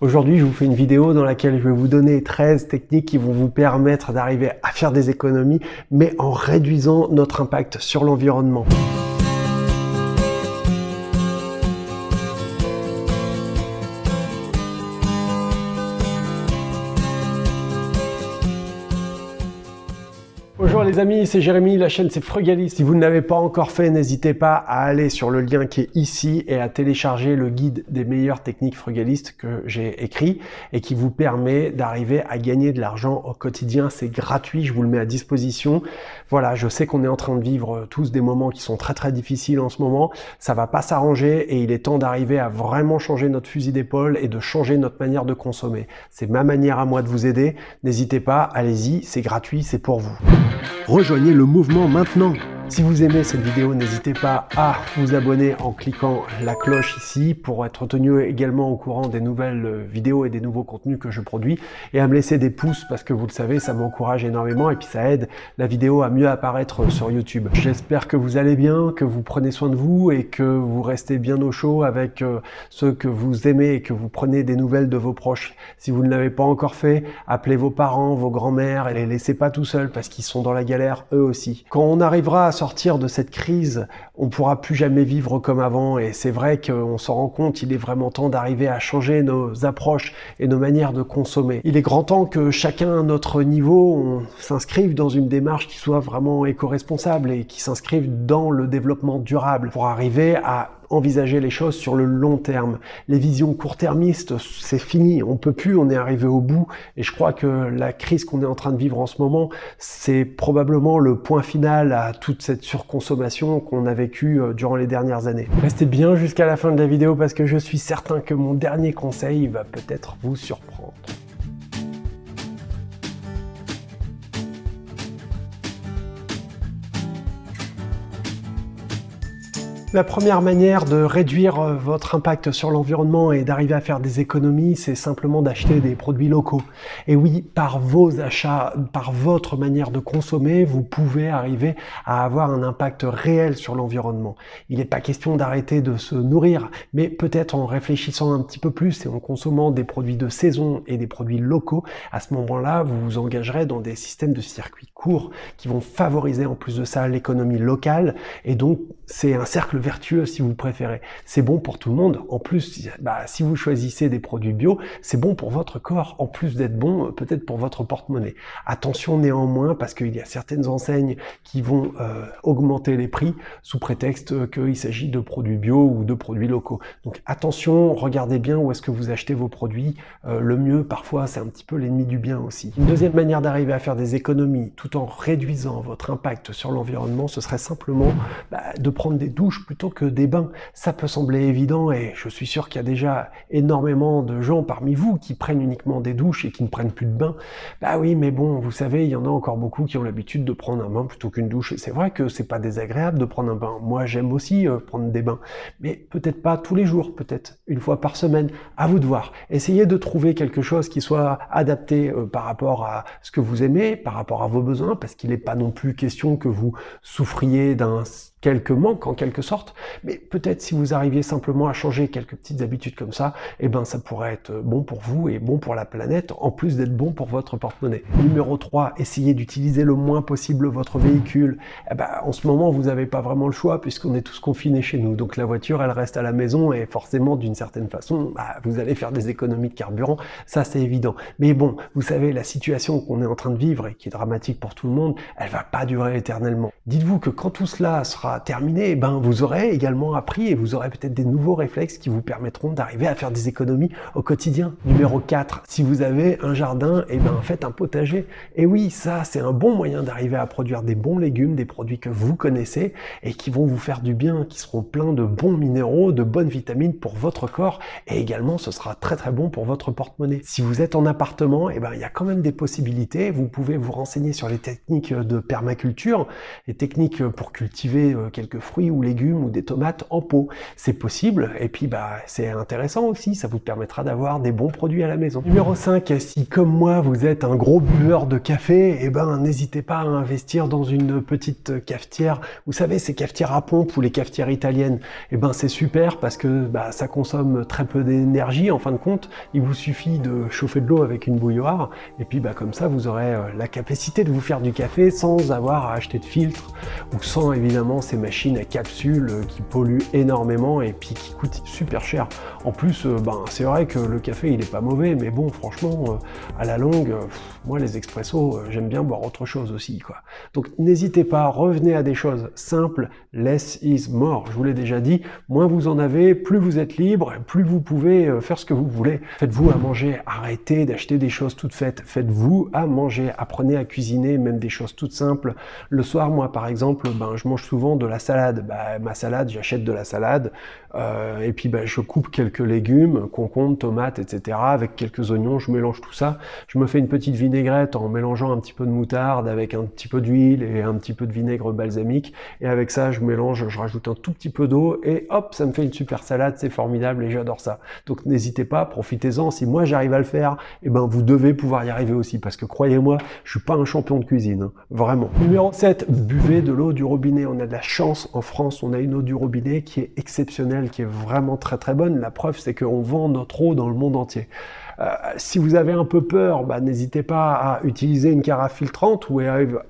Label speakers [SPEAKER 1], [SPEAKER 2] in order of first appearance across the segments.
[SPEAKER 1] Aujourd'hui, je vous fais une vidéo dans laquelle je vais vous donner 13 techniques qui vont vous permettre d'arriver à faire des économies, mais en réduisant notre impact sur l'environnement. Les amis, c'est Jérémy, la chaîne c'est Frugalist. Si vous ne l'avez pas encore fait, n'hésitez pas à aller sur le lien qui est ici et à télécharger le guide des meilleures techniques frugalistes que j'ai écrit et qui vous permet d'arriver à gagner de l'argent au quotidien. C'est gratuit, je vous le mets à disposition. Voilà, je sais qu'on est en train de vivre tous des moments qui sont très très difficiles en ce moment. Ça va pas s'arranger et il est temps d'arriver à vraiment changer notre fusil d'épaule et de changer notre manière de consommer. C'est ma manière à moi de vous aider. N'hésitez pas, allez-y, c'est gratuit, c'est pour vous. Rejoignez le mouvement maintenant si vous aimez cette vidéo, n'hésitez pas à vous abonner en cliquant la cloche ici pour être tenu également au courant des nouvelles vidéos et des nouveaux contenus que je produis et à me laisser des pouces parce que vous le savez, ça m'encourage énormément et puis ça aide la vidéo à mieux apparaître sur YouTube. J'espère que vous allez bien, que vous prenez soin de vous et que vous restez bien au chaud avec euh, ceux que vous aimez et que vous prenez des nouvelles de vos proches. Si vous ne l'avez pas encore fait, appelez vos parents, vos grands-mères et les laissez pas tout seuls parce qu'ils sont dans la galère eux aussi. Quand on arrivera à sortir de cette crise, on pourra plus jamais vivre comme avant et c'est vrai qu'on s'en rend compte, il est vraiment temps d'arriver à changer nos approches et nos manières de consommer. Il est grand temps que chacun à notre niveau, s'inscrive dans une démarche qui soit vraiment éco-responsable et qui s'inscrive dans le développement durable pour arriver à envisager les choses sur le long terme. Les visions court-termistes, c'est fini, on peut plus, on est arrivé au bout, et je crois que la crise qu'on est en train de vivre en ce moment, c'est probablement le point final à toute cette surconsommation qu'on a vécue euh, durant les dernières années. Restez bien jusqu'à la fin de la vidéo parce que je suis certain que mon dernier conseil va peut-être vous surprendre. La première manière de réduire euh, votre impact sur l'environnement et d'arriver à faire des économies, c'est simplement d'acheter des produits locaux. Et oui, par vos achats, par votre manière de consommer, vous pouvez arriver à avoir un impact réel sur l'environnement. Il n'est pas question d'arrêter de se nourrir, mais peut-être en réfléchissant un petit peu plus et en consommant des produits de saison et des produits locaux, à ce moment-là, vous vous engagerez dans des systèmes de circuits courts qui vont favoriser en plus de ça l'économie locale. Et donc, c'est un cercle vertueux si vous préférez. C'est bon pour tout le monde. En plus, bah, si vous choisissez des produits bio, c'est bon pour votre corps. En plus d'être bon, peut-être pour votre porte-monnaie. Attention néanmoins, parce qu'il y a certaines enseignes qui vont euh, augmenter les prix sous prétexte qu'il s'agit de produits bio ou de produits locaux. Donc attention, regardez bien où est-ce que vous achetez vos produits. Euh, le mieux, parfois, c'est un petit peu l'ennemi du bien aussi. Une deuxième manière d'arriver à faire des économies tout en réduisant votre impact sur l'environnement, ce serait simplement bah, de prendre des douches plutôt que des bains. Ça peut sembler évident et je suis sûr qu'il y a déjà énormément de gens parmi vous qui prennent uniquement des douches et qui ne prennent plus de bains. Bah oui, mais bon, vous savez, il y en a encore beaucoup qui ont l'habitude de prendre un bain plutôt qu'une douche. C'est vrai que c'est pas désagréable de prendre un bain. Moi, j'aime aussi euh, prendre des bains, mais peut-être pas tous les jours, peut-être une fois par semaine. À vous de voir. Essayez de trouver quelque chose qui soit adapté euh, par rapport à ce que vous aimez, par rapport à vos besoins, parce qu'il n'est pas non plus question que vous souffriez d'un quelques manques en quelque sorte, mais peut-être si vous arriviez simplement à changer quelques petites habitudes comme ça, eh ben ça pourrait être bon pour vous et bon pour la planète, en plus d'être bon pour votre porte-monnaie. Numéro 3, essayez d'utiliser le moins possible votre véhicule. Eh ben, en ce moment, vous n'avez pas vraiment le choix puisqu'on est tous confinés chez nous, donc la voiture, elle reste à la maison et forcément, d'une certaine façon, bah, vous allez faire des économies de carburant, ça c'est évident. Mais bon, vous savez, la situation qu'on est en train de vivre et qui est dramatique pour tout le monde, elle va pas durer éternellement. Dites-vous que quand tout cela sera terminé, eh ben, vous aurez également appris et vous aurez peut-être des nouveaux réflexes qui vous permettront d'arriver à faire des économies au quotidien. Numéro 4, si vous avez un jardin, eh ben, faites un potager. Et oui, ça, c'est un bon moyen d'arriver à produire des bons légumes, des produits que vous connaissez et qui vont vous faire du bien, qui seront pleins de bons minéraux, de bonnes vitamines pour votre corps et également ce sera très très bon pour votre porte-monnaie. Si vous êtes en appartement, eh ben, il y a quand même des possibilités. Vous pouvez vous renseigner sur les techniques de permaculture, les techniques pour cultiver euh, quelques fruits ou légumes ou des tomates en pot. C'est possible et puis bah c'est intéressant aussi, ça vous permettra d'avoir des bons produits à la maison. Numéro 5, si comme moi vous êtes un gros buveur de café, eh ben n'hésitez pas à investir dans une petite cafetière. Vous savez ces cafetières à pompe ou les cafetières italiennes, eh ben c'est super parce que bah, ça consomme très peu d'énergie en fin de compte. Il vous suffit de chauffer de l'eau avec une bouilloire et puis bah, comme ça vous aurez euh, la capacité de vous faire du café sans avoir à acheter de filtre ou sans évidemment ces machines à capsules qui polluent énormément et puis qui coûtent super cher. En plus, euh, ben, c'est vrai que le café il est pas mauvais, mais bon franchement euh, à la longue, moi les expressos, j'aime bien boire autre chose aussi. quoi. Donc n'hésitez pas, revenez à des choses simples, less is more, je vous l'ai déjà dit, moins vous en avez, plus vous êtes libre, plus vous pouvez faire ce que vous voulez. Faites-vous à manger, arrêtez d'acheter des choses toutes faites, faites-vous à manger, apprenez à cuisiner, même des choses toutes simples. Le soir, moi par exemple, ben, je mange souvent de la salade. Ben, ma salade, j'achète de la salade, euh, et puis ben, je coupe quelques légumes, concombre, tomates, etc. Avec quelques oignons, je mélange tout ça. Je me fais une petite vinaigrette en mélangeant un petit peu de moutarde avec un petit peu d'huile et un petit peu de vinaigre balsamique. Et avec ça, je mélange, je rajoute un tout petit peu d'eau et hop, ça me fait une super salade, c'est formidable et j'adore ça. Donc n'hésitez pas, profitez-en. Si moi j'arrive à le faire, eh ben vous devez pouvoir y arriver aussi parce que croyez-moi, je suis pas un champion de cuisine, hein. vraiment. Numéro 7, buvez de l'eau du robinet. On a de la chance en France, on a une eau du robinet qui est exceptionnelle, qui est vraiment très très bonne. La preuve, c'est qu'on vend notre eau dans le monde entier. Euh, si vous avez un peu peur, bah, n'hésitez pas à utiliser une carafe filtrante ou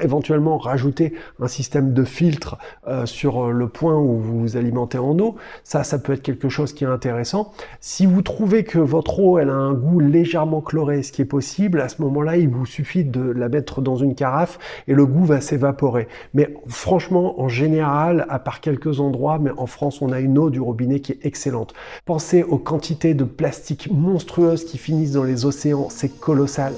[SPEAKER 1] éventuellement rajouter un système de filtre euh, sur le point où vous vous alimentez en eau. Ça, ça peut être quelque chose qui est intéressant. Si vous trouvez que votre eau, elle a un goût légèrement chloré, ce qui est possible, à ce moment-là, il vous suffit de la mettre dans une carafe et le goût va s'évaporer. Mais franchement, en général, à part quelques endroits, mais en France, on a une eau du robinet qui est excellente. Pensez aux quantités de plastique monstrueuses qui dans les océans, c'est colossal.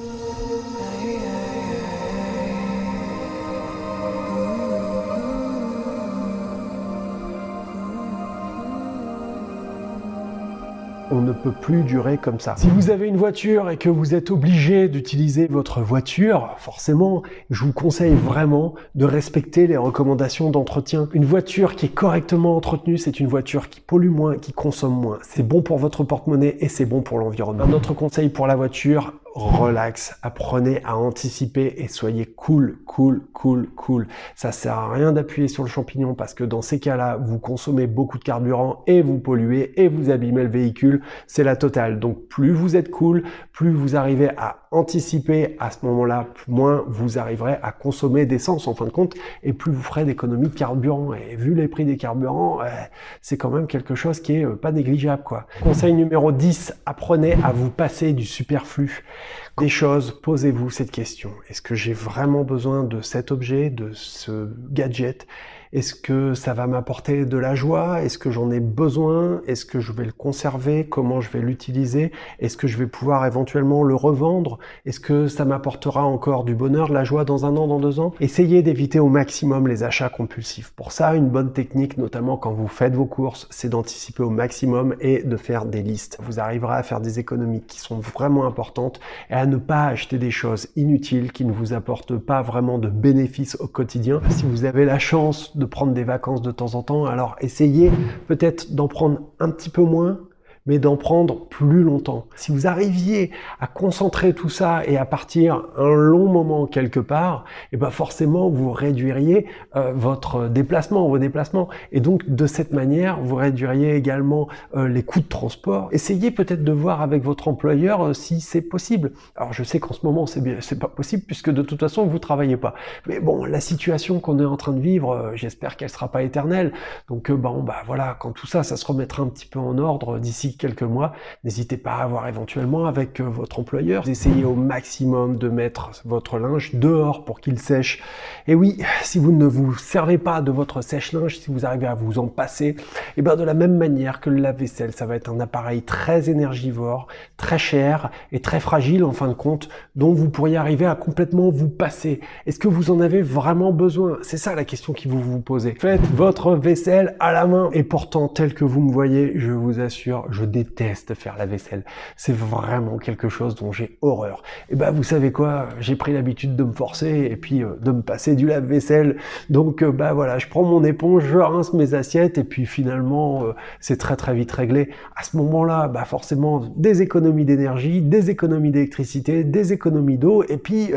[SPEAKER 1] On ne peut plus durer comme ça. Si vous avez une voiture et que vous êtes obligé d'utiliser votre voiture, forcément, je vous conseille vraiment de respecter les recommandations d'entretien. Une voiture qui est correctement entretenue, c'est une voiture qui pollue moins, qui consomme moins. C'est bon pour votre porte-monnaie et c'est bon pour l'environnement. Un autre conseil pour la voiture, relax, apprenez à anticiper et soyez cool, cool, cool, cool. Ça sert à rien d'appuyer sur le champignon parce que dans ces cas-là, vous consommez beaucoup de carburant et vous polluez et vous abîmez le véhicule. C'est la totale. Donc plus vous êtes cool, plus vous arrivez à anticiper à ce moment-là, moins vous arriverez à consommer d'essence en fin de compte et plus vous ferez d'économie de carburant. Et vu les prix des carburants, c'est quand même quelque chose qui est euh, pas négligeable. quoi. Conseil numéro 10, apprenez à vous passer du superflu des choses, posez-vous cette question. Est-ce que j'ai vraiment besoin de cet objet, de ce gadget? Est-ce que ça va m'apporter de la joie? Est-ce que j'en ai besoin? Est-ce que je vais le conserver? Comment je vais l'utiliser? Est-ce que je vais pouvoir éventuellement le revendre? Est-ce que ça m'apportera encore du bonheur, de la joie dans un an, dans deux ans? Essayez d'éviter au maximum les achats compulsifs. Pour ça, une bonne technique, notamment quand vous faites vos courses, c'est d'anticiper au maximum et de faire des listes. Vous arriverez à faire des économies qui sont vraiment importantes et à ne pas acheter des choses inutiles qui ne vous apportent pas vraiment de bénéfices au quotidien. Si vous avez la chance prendre des vacances de temps en temps. Alors essayez peut-être d'en prendre un petit peu moins mais d'en prendre plus longtemps. Si vous arriviez à concentrer tout ça et à partir un long moment quelque part, et eh ben forcément vous réduiriez euh, votre déplacement, vos déplacements, et donc de cette manière vous réduiriez également euh, les coûts de transport. Essayez peut-être de voir avec votre employeur euh, si c'est possible. Alors je sais qu'en ce moment c'est c'est pas possible puisque de toute façon vous travaillez pas. Mais bon, la situation qu'on est en train de vivre, j'espère qu'elle sera pas éternelle. Donc bon bah voilà, quand tout ça, ça se remettra un petit peu en ordre d'ici quelques mois, n'hésitez pas à voir éventuellement avec euh, votre employeur. Essayez au maximum de mettre votre linge dehors pour qu'il sèche. Et oui, si vous ne vous servez pas de votre sèche-linge, si vous arrivez à vous en passer, et eh bien de la même manière que le lave-vaisselle, ça va être un appareil très énergivore, très cher et très fragile en fin de compte, dont vous pourriez arriver à complètement vous passer. Est-ce que vous en avez vraiment besoin? C'est ça la question qui vous vous posez. Faites votre vaisselle à la main. Et pourtant, tel que vous me voyez, je vous assure, je je déteste faire la vaisselle. C'est vraiment quelque chose dont j'ai horreur. Et bah vous savez quoi, j'ai pris l'habitude de me forcer et puis euh, de me passer du lave-vaisselle. Donc euh, bah voilà, je prends mon éponge, je rince mes assiettes et puis finalement euh, c'est très très vite réglé. À ce moment-là, bah forcément des économies d'énergie, des économies d'électricité, des économies d'eau et puis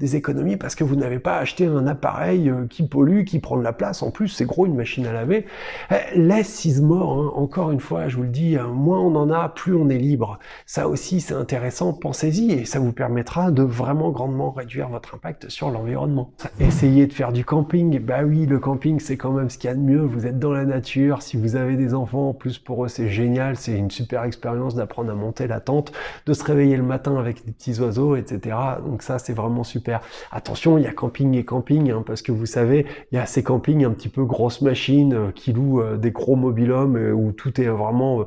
[SPEAKER 1] des économies parce que vous n'avez pas acheté un appareil qui pollue, qui prend de la place. En plus, c'est gros une machine à laver. Laisse is mort, hein. encore une fois, je vous le dis, moins on en a, plus on est libre. Ça aussi, c'est intéressant, pensez-y et ça vous permettra de vraiment grandement réduire votre impact sur l'environnement. Essayez de faire du camping, bah oui, le camping c'est quand même ce qu'il y a de mieux, vous êtes dans la nature, si vous avez des enfants, en plus pour eux c'est génial, c'est une super expérience d'apprendre à monter la tente, de se réveiller le matin avec des petits oiseaux, etc. Donc ça c'est vraiment super. Attention, il y a camping et camping, hein, parce que vous savez, il y a ces campings un petit peu grosses machines euh, qui louent euh, des gros mobilhomes euh, où tout est vraiment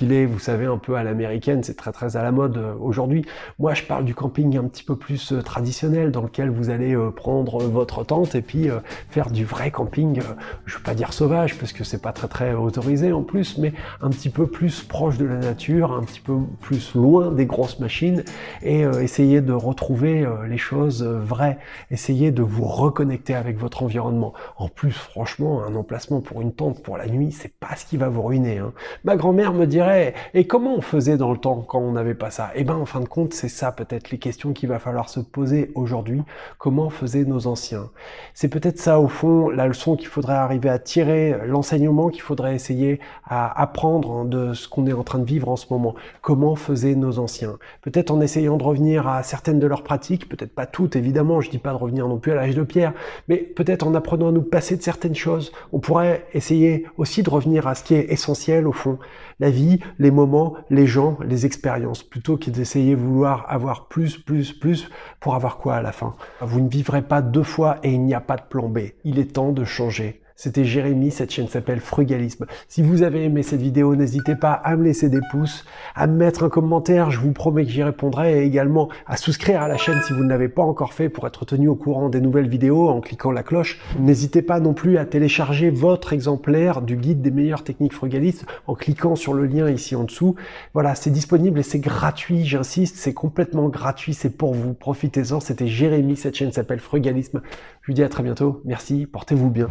[SPEAKER 1] vous savez, un peu à l'américaine, c'est très très à la mode aujourd'hui. Moi je parle du camping un petit peu plus traditionnel, dans lequel vous allez prendre votre tente et puis faire du vrai camping, je veux pas dire sauvage, parce que c'est pas très très autorisé en plus, mais un petit peu plus proche de la nature, un petit peu plus loin des grosses machines, et essayer de retrouver les choses vraies, essayer de vous reconnecter avec votre environnement. En plus, franchement, un emplacement pour une tente pour la nuit, c'est pas ce qui va vous ruiner. Hein. Ma grand-mère me et comment on faisait dans le temps quand on n'avait pas ça? Eh ben, en fin de compte, c'est ça peut-être les questions qu'il va falloir se poser aujourd'hui. Comment faisaient nos anciens? C'est peut-être ça, au fond, la leçon qu'il faudrait arriver à tirer, l'enseignement qu'il faudrait essayer à apprendre de ce qu'on est en train de vivre en ce moment. Comment faisaient nos anciens? Peut-être en essayant de revenir à certaines de leurs pratiques, peut-être pas toutes, évidemment, je dis pas de revenir non plus à l'âge de pierre, mais peut-être en apprenant à nous passer de certaines choses, on pourrait essayer aussi de revenir à ce qui est essentiel au fond, la les moments, les gens, les expériences, plutôt que d'essayer vouloir avoir plus, plus, plus, pour avoir quoi à la fin Vous ne vivrez pas deux fois et il n'y a pas de plan B. Il est temps de changer. C'était Jérémy, cette chaîne s'appelle Frugalisme. Si vous avez aimé cette vidéo, n'hésitez pas à me laisser des pouces, à me mettre un commentaire, je vous promets que j'y répondrai, et également à souscrire à la chaîne si vous ne l'avez pas encore fait pour être tenu au courant des nouvelles vidéos en cliquant la cloche. N'hésitez pas non plus à télécharger votre exemplaire du guide des meilleures techniques frugalistes en cliquant sur le lien ici en dessous. Voilà, c'est disponible et c'est gratuit, j'insiste, c'est complètement gratuit, c'est pour vous, profitez-en. C'était Jérémy, cette chaîne s'appelle Frugalisme. Je vous dis à très bientôt, merci, portez-vous bien.